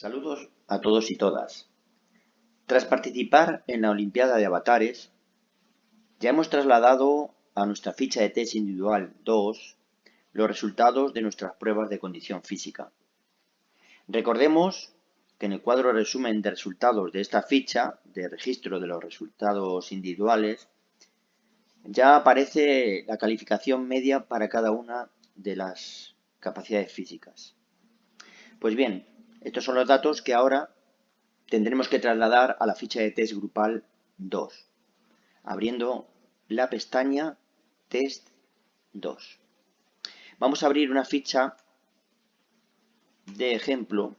Saludos a todos y todas. Tras participar en la Olimpiada de Avatares, ya hemos trasladado a nuestra ficha de test individual 2 los resultados de nuestras pruebas de condición física. Recordemos que en el cuadro resumen de resultados de esta ficha de registro de los resultados individuales ya aparece la calificación media para cada una de las capacidades físicas. Pues bien, estos son los datos que ahora tendremos que trasladar a la ficha de test grupal 2, abriendo la pestaña test 2. Vamos a abrir una ficha de ejemplo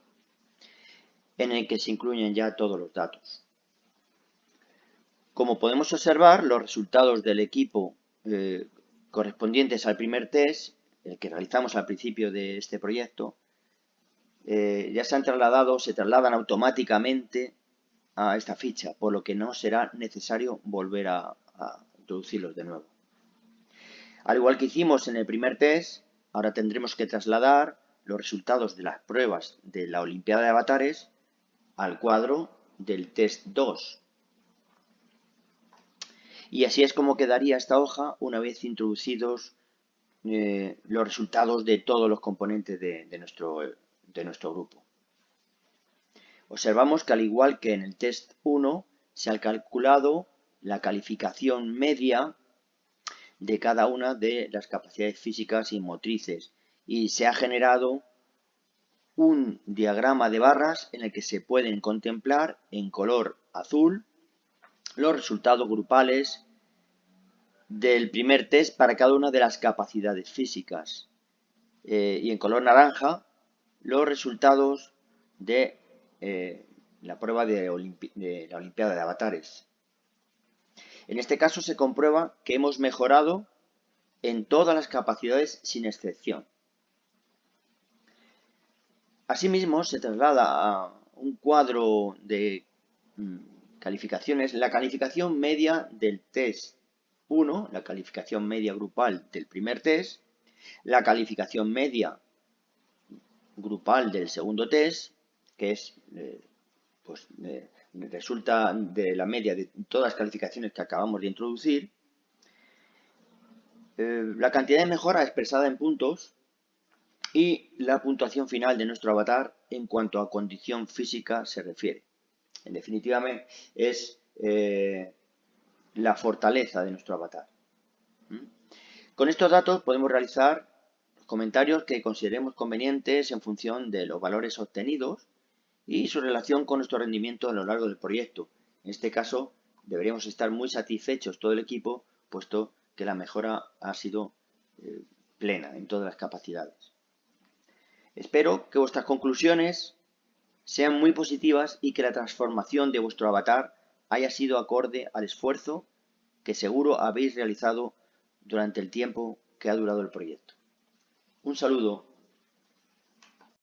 en el que se incluyen ya todos los datos. Como podemos observar, los resultados del equipo eh, correspondientes al primer test, el que realizamos al principio de este proyecto, eh, ya se han trasladado, se trasladan automáticamente a esta ficha, por lo que no será necesario volver a, introducirlos de nuevo. Al igual que hicimos en el primer test, ahora tendremos que trasladar los resultados de las pruebas de la Olimpiada de Avatares al cuadro del test 2. Y así es como quedaría esta hoja una vez introducidos eh, los resultados de todos los componentes de, de nuestro de nuestro grupo. Observamos que al igual que en el test 1, se ha calculado la calificación media de cada una de las capacidades físicas y motrices y se ha generado un diagrama de barras en el que se pueden contemplar en color azul los resultados grupales del primer test para cada una de las capacidades físicas eh, y en color naranja los resultados de eh, la prueba de, la Olimpiada de Avatares. En este caso se comprueba que hemos mejorado en todas las capacidades sin excepción. Asimismo, se traslada a un cuadro de mm, calificaciones, la calificación media del test 1, la calificación media grupal del primer test, la calificación media grupal del segundo test, que es, eh, pues, eh, resulta de la media de todas las calificaciones que acabamos de introducir, eh, la cantidad de mejora expresada en puntos y la puntuación final de nuestro avatar en cuanto a condición física se refiere. En definitiva, es la fortaleza de nuestro avatar. ¿Mm? Con estos datos podemos realizar comentarios que consideremos convenientes en función de los valores obtenidos y su relación con nuestro rendimiento a lo largo del proyecto. En este caso, deberíamos estar muy satisfechos todo el equipo, puesto que la mejora ha sido eh, plena en todas las capacidades. Espero que vuestras conclusiones sean muy positivas y que la transformación de vuestro avatar haya sido acorde al esfuerzo que seguro habéis realizado durante el tiempo que ha durado el proyecto. Un saludo